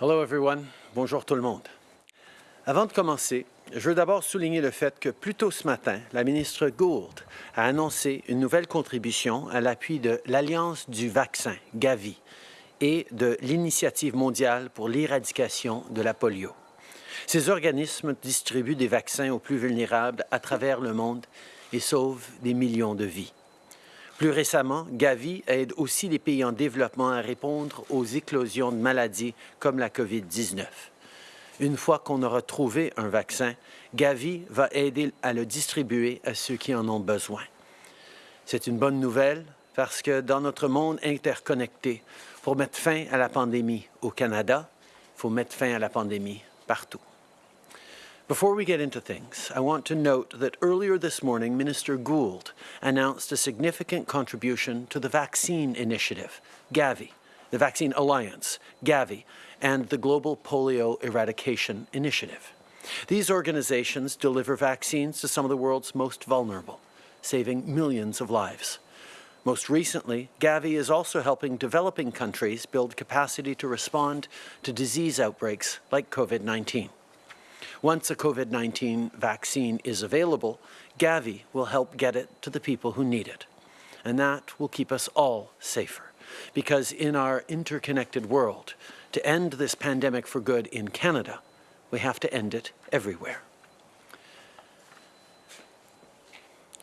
Hello everyone. Bonjour tout le monde. Avant de commencer, je veux d'abord souligner le fait que plus tôt ce matin, la ministre Gould a annoncé une nouvelle contribution à l'appui de l'Alliance du vaccin, Gavi, et de l'Initiative mondiale pour l'éradication de la polio. Ces organismes distribuent des vaccins aux plus vulnérables à travers le monde et sauvent des millions de vies. Plus récemment, Gavi aide aussi les pays en développement à répondre aux éclosions de maladies comme la COVID-19. Une fois qu'on aura trouvé un vaccin, Gavi va aider à le distribuer à ceux qui en ont besoin. C'est une bonne nouvelle parce que dans notre monde interconnecté, pour mettre fin à la pandémie au Canada, il faut mettre fin à la pandémie partout. Before we get into things, I want to note that earlier this morning, Minister Gould announced a significant contribution to the Vaccine Initiative, Gavi, the Vaccine Alliance, Gavi, and the Global Polio Eradication Initiative. These organizations deliver vaccines to some of the world's most vulnerable, saving millions of lives. Most recently, Gavi is also helping developing countries build capacity to respond to disease outbreaks like COVID-19. Once a COVID-19 vaccine is available, Gavi will help get it to the people who need it. And that will keep us all safer. Because in our interconnected world, to end this pandemic for good in Canada, we have to end it everywhere.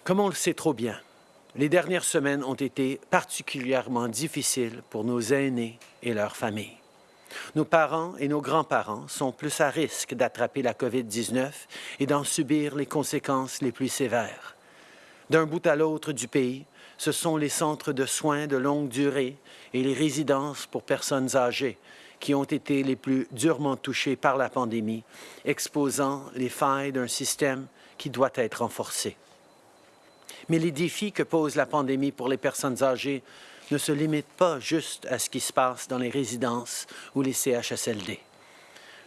Comme on le sait trop bien, les dernières semaines ont été particulièrement difficiles pour nos aînés et leurs familles. Nos parents et nos grands-parents sont plus à risque d'attraper la COVID-19 et d'en subir les conséquences les plus sévères. D'un bout à l'autre du pays, ce sont les centres de soins de longue durée et les résidences pour personnes âgées qui ont été les plus durement touchés par la pandémie, exposant les failles d'un système qui doit être renforcé. Mais les défis que pose la pandémie pour les personnes âgées ne se limite pas juste à ce qui se passe dans les résidences ou les CHSLD.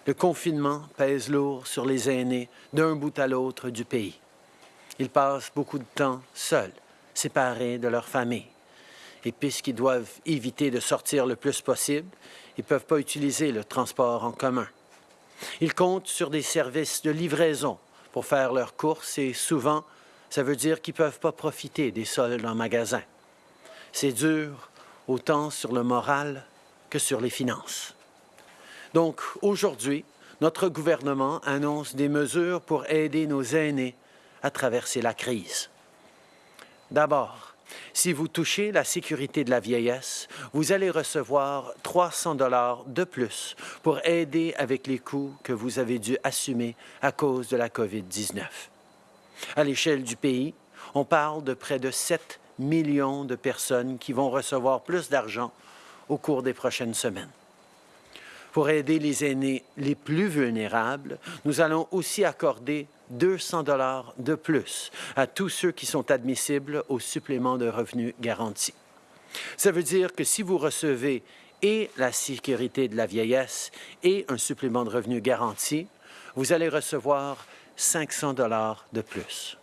Le confinement pèse lourd sur les aînés d'un bout à l'autre du pays. Ils passent beaucoup de temps seuls, séparés de leur famille. Et puisqu'ils doivent éviter de sortir le plus possible, ils ne peuvent pas utiliser le transport en commun. Ils comptent sur des services de livraison pour faire leurs courses et souvent, ça veut dire qu'ils ne peuvent pas profiter des soldes en magasin. C'est dur autant sur le moral que sur les finances. Donc, aujourd'hui, notre gouvernement annonce des mesures pour aider nos aînés à traverser la crise. D'abord, si vous touchez la sécurité de la vieillesse, vous allez recevoir 300 dollars de plus pour aider avec les coûts que vous avez dû assumer à cause de la COVID-19. À l'échelle du pays, on parle de près de 7 millions de personnes qui vont recevoir plus d'argent au cours des prochaines semaines. Pour aider les aînés les plus vulnérables, nous allons aussi accorder 200 dollars de plus à tous ceux qui sont admissibles au supplément de revenus garanti. Ça veut dire que si vous recevez et la sécurité de la vieillesse et un supplément de revenus garanti, vous allez recevoir 500 dollars de plus.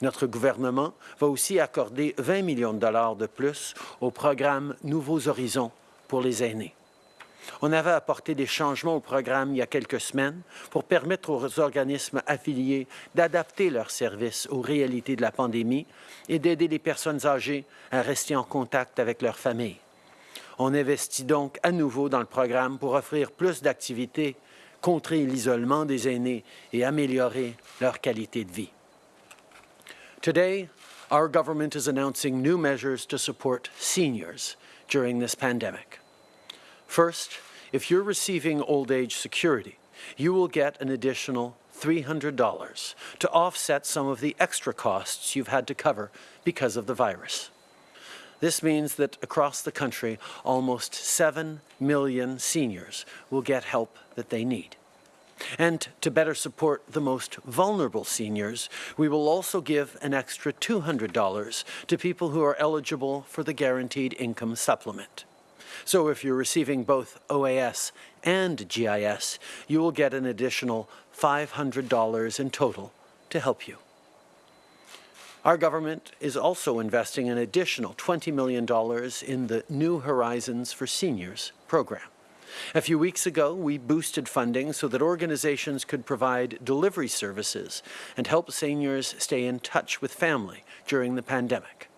Notre gouvernement va aussi accorder 20 millions de dollars de plus au programme Nouveaux Horizons pour les aînés. On avait apporté des changements au programme il y a quelques semaines pour permettre aux organismes affiliés d'adapter leurs services aux réalités de la pandémie et d'aider les personnes âgées à rester en contact avec leur famille. On investit donc à nouveau dans le programme pour offrir plus d'activités, contrer l'isolement des aînés et améliorer leur qualité de vie. Today, our government is announcing new measures to support seniors during this pandemic. First, if you're receiving old age security, you will get an additional $300 to offset some of the extra costs you've had to cover because of the virus. This means that across the country, almost 7 million seniors will get help that they need. And to better support the most vulnerable seniors, we will also give an extra $200 to people who are eligible for the Guaranteed Income Supplement. So if you're receiving both OAS and GIS, you will get an additional $500 in total to help you. Our government is also investing an additional $20 million in the New Horizons for Seniors program. A few weeks ago, we boosted funding so that organizations could provide delivery services and help seniors stay in touch with family during the pandemic.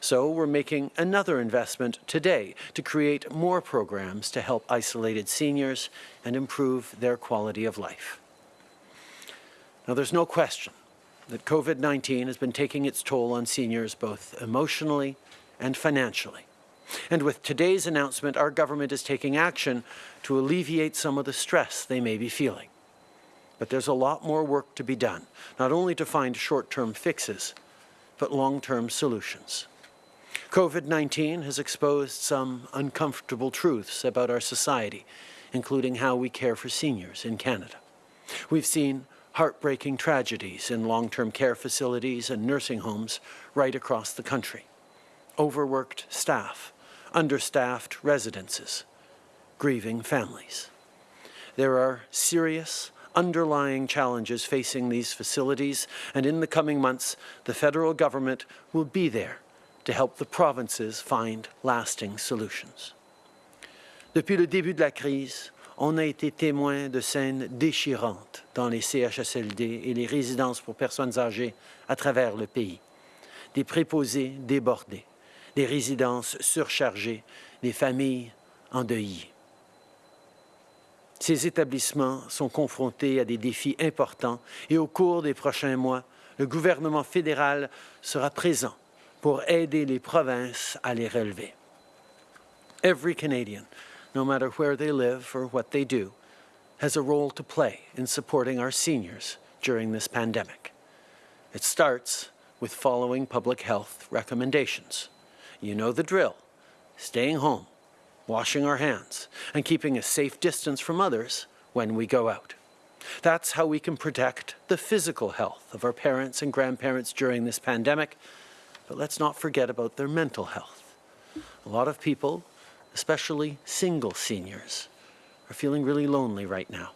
So we're making another investment today to create more programs to help isolated seniors and improve their quality of life. Now, there's no question that COVID-19 has been taking its toll on seniors both emotionally and financially. And with today's announcement, our government is taking action to alleviate some of the stress they may be feeling. But there's a lot more work to be done, not only to find short-term fixes, but long-term solutions. COVID-19 has exposed some uncomfortable truths about our society, including how we care for seniors in Canada. We've seen heartbreaking tragedies in long-term care facilities and nursing homes right across the country. Overworked staff, understaffed residences, grieving families. There are serious underlying challenges facing these facilities, and in the coming months, the federal government will be there to help the provinces find lasting solutions. Depuis le début de la crise, on a été témoin de scènes déchirantes dans les CHSLD et les résidences pour personnes âgées à travers le pays. Des préposés débordés, des résidences surchargées, des familles endeuillées. Ces établissements sont confrontés à des défis importants et au cours des prochains mois, le gouvernement fédéral sera présent pour aider les provinces à les relever. Every Canadian, no matter where they live or what they do, has a role to play in supporting our seniors during this pandemic. It starts with following public health recommendations. You know the drill. Staying home, washing our hands, and keeping a safe distance from others when we go out. That's how we can protect the physical health of our parents and grandparents during this pandemic, but let's not forget about their mental health. A lot of people, especially single seniors, are feeling really lonely right now.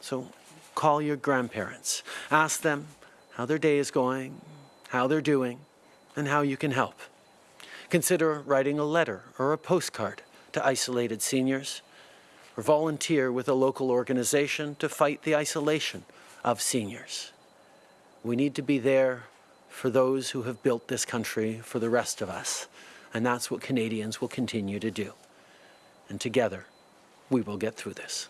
So call your grandparents. Ask them how their day is going, how they're doing, and how you can help. Consider writing a letter or a postcard to isolated seniors, or volunteer with a local organization to fight the isolation of seniors. We need to be there for those who have built this country for the rest of us, and that's what Canadians will continue to do. And together, we will get through this.